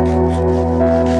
Música